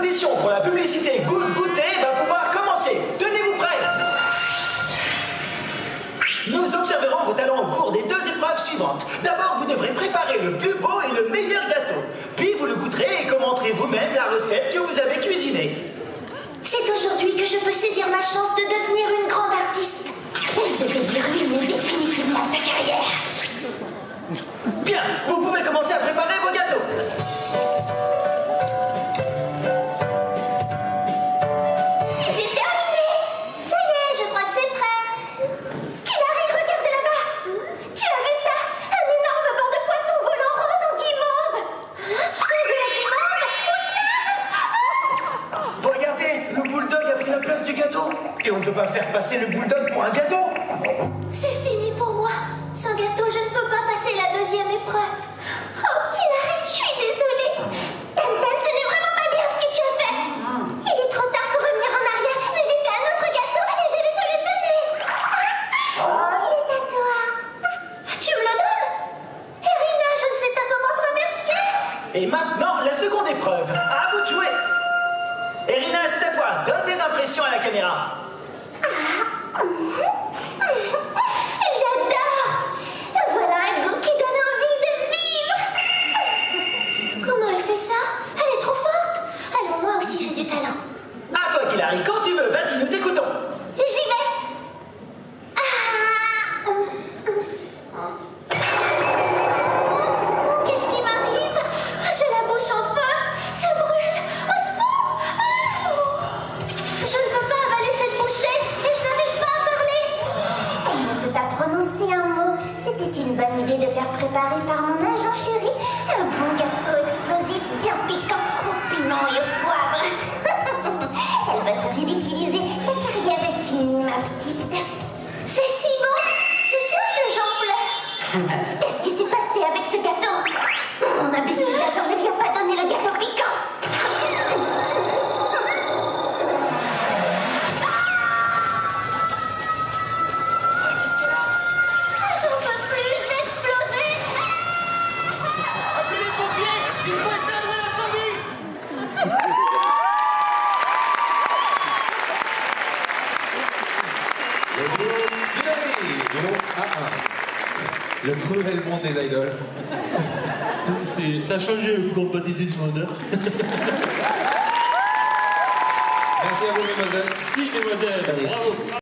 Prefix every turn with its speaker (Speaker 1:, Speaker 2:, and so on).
Speaker 1: L'audition pour la publicité Good Goûter va pouvoir commencer. Tenez-vous prêts Nous observerons vos talents au cours des deux épreuves suivantes. D'abord, vous devrez préparer le plus beau et le meilleur gâteau. Puis vous le goûterez et commenterez vous-même la recette que vous avez cuisinée.
Speaker 2: C'est aujourd'hui que je peux saisir ma chance de devenir une grande artiste. Et je vais lui définitivement sa carrière.
Speaker 1: Bien, vous pouvez commencer à préparer place du gâteau. Et on ne peut pas faire passer le bulldog pour un gâteau.
Speaker 2: C'est fini pour moi. Sans gâteau, je ne peux pas passer la deuxième épreuve. Oh, Hilary, je suis désolée. Tam Tam, ce n'est vraiment pas bien ce que tu as fait. Il est trop tard pour revenir en arrière, mais j'ai fait un autre gâteau et je vais te le donner. Oh, il est à toi. Tu me le donnes? Erina, je ne sais pas comment te remercier.
Speaker 1: Et maintenant, la seconde épreuve. À la caméra.
Speaker 2: J'adore Voilà un goût qui donne envie de vivre Comment elle fait ça? Elle est trop forte Alors moi aussi j'ai du talent.
Speaker 1: À toi, Hilary, quand tu veux. Vas-y, nous
Speaker 2: une bonne idée de faire préparer par mon agent chéri un bon gâteau explosif bien piquant au piment et au poivre. Elle va se ridiculiser. Ta carrière est finie, ma petite. C'est si bon C'est sûr que j'en pleure
Speaker 3: Groupe A1. Le cruel monde des idoles.
Speaker 4: Ça a changé le plus grand pâtissier du monde. hein.
Speaker 3: Merci à vous, mesdemoiselles.
Speaker 4: Si, mesdemoiselles. Bravo.